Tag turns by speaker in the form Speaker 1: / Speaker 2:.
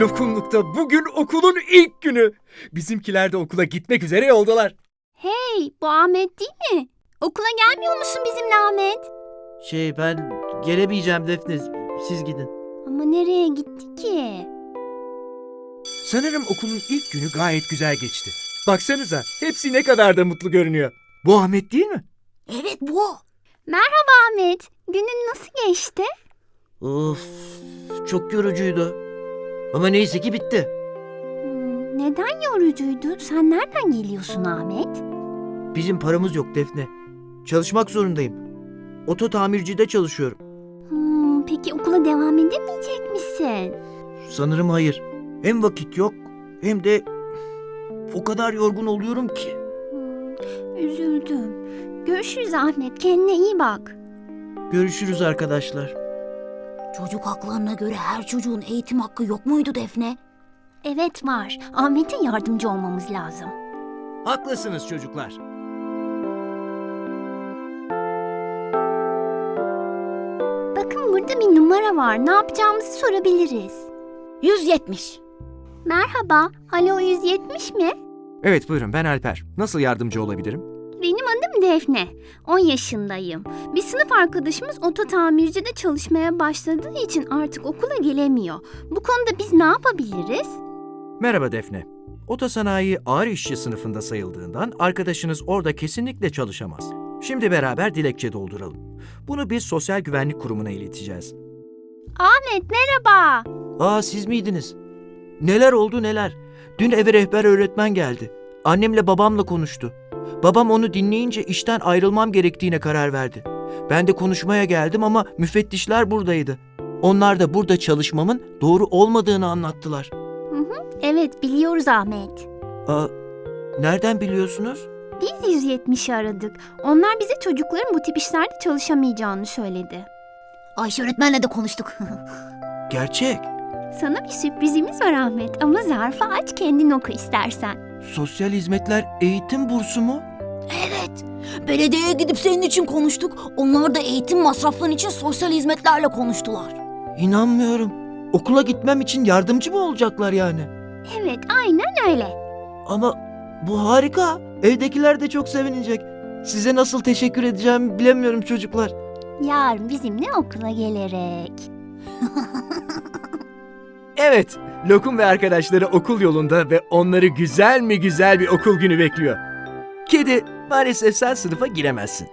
Speaker 1: Lokumluk'ta bugün okulun ilk günü. Bizimkiler de okula gitmek üzere yoldalar.
Speaker 2: Hey, bu Ahmet değil mi? Okula gelmiyor musun bizimle Ahmet?
Speaker 3: Şey ben gelemeyeceğim Defne. Siz gidin.
Speaker 2: Ama nereye gitti ki?
Speaker 1: Sanırım okulun ilk günü gayet güzel geçti. Baksanıza hepsi ne kadar da mutlu görünüyor. Bu Ahmet değil mi?
Speaker 4: Evet bu.
Speaker 2: Merhaba Ahmet. Günün nasıl geçti?
Speaker 3: Of çok yorucuydu. Ama neyse ki bitti.
Speaker 2: Hmm, neden yorucuydu? Sen nereden geliyorsun Ahmet?
Speaker 3: Bizim paramız yok Defne. Çalışmak zorundayım. Oto tamircide çalışıyorum.
Speaker 2: Hmm, peki okula devam edemeyecek misin?
Speaker 3: Sanırım hayır. Hem vakit yok hem de o kadar yorgun oluyorum ki.
Speaker 2: Hmm, üzüldüm. Görüşürüz Ahmet. Kendine iyi bak.
Speaker 3: Görüşürüz arkadaşlar.
Speaker 4: Çocuk haklarına göre her çocuğun eğitim hakkı yok muydu Defne?
Speaker 2: Evet var. Ahmet'e yardımcı olmamız lazım.
Speaker 1: Haklısınız çocuklar.
Speaker 2: Bakın burada bir numara var. Ne yapacağımızı sorabiliriz.
Speaker 4: 170.
Speaker 2: Merhaba. Alo 170 mi?
Speaker 1: Evet buyurun ben Alper. Nasıl yardımcı olabilirim?
Speaker 2: Benim adım Defne. 10 yaşındayım. Bir sınıf arkadaşımız oto tamircide çalışmaya başladığı için artık okula gelemiyor. Bu konuda biz ne yapabiliriz?
Speaker 5: Merhaba Defne. Otosanayi ağır işçi sınıfında sayıldığından arkadaşınız orada kesinlikle çalışamaz. Şimdi beraber dilekçe dolduralım. Bunu biz Sosyal Güvenlik Kurumu'na ileteceğiz.
Speaker 2: Ahmet merhaba.
Speaker 3: Aa siz miydiniz? Neler oldu neler? Dün eve rehber öğretmen geldi. Annemle babamla konuştu. Babam onu dinleyince işten ayrılmam gerektiğine karar verdi. Ben de konuşmaya geldim ama müfettişler buradaydı. Onlar da burada çalışmamın doğru olmadığını anlattılar.
Speaker 2: Evet biliyoruz Ahmet.
Speaker 3: Aa, nereden biliyorsunuz?
Speaker 2: Biz 170'i aradık. Onlar bize çocukların bu tip işlerde çalışamayacağını söyledi.
Speaker 4: Ayşe öğretmenle de konuştuk.
Speaker 3: Gerçek.
Speaker 2: Sana bir sürprizimiz var Ahmet ama zarfı aç kendin oku istersen.
Speaker 3: Sosyal hizmetler eğitim bursu mu?
Speaker 4: evet. Belediyeye gidip senin için konuştuk. Onlar da eğitim masrafların için sosyal hizmetlerle konuştular.
Speaker 3: İnanmıyorum. Okula gitmem için yardımcı mı olacaklar yani?
Speaker 2: Evet aynen öyle.
Speaker 3: Ama bu harika. Evdekiler de çok sevinecek. Size nasıl teşekkür edeceğimi bilemiyorum çocuklar.
Speaker 2: Yarın bizimle okula gelerek.
Speaker 1: Evet, Lokum ve arkadaşları okul yolunda ve onları güzel mi güzel bir okul günü bekliyor. Kedi, maalesef sen sınıfa giremezsin.